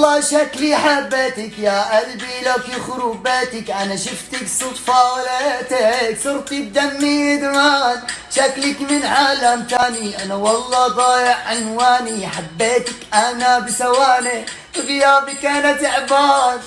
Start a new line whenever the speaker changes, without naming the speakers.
والله شكلي حبيتك يا قلبي لك يخرب بيتك أنا شفتك صدفة ولقيتك صرتي بدمي إدمان. شكلك من عالم تاني. أنا والله ضايع عنواني. حبيتك أنا بثواني. غيابك أنا تعبان.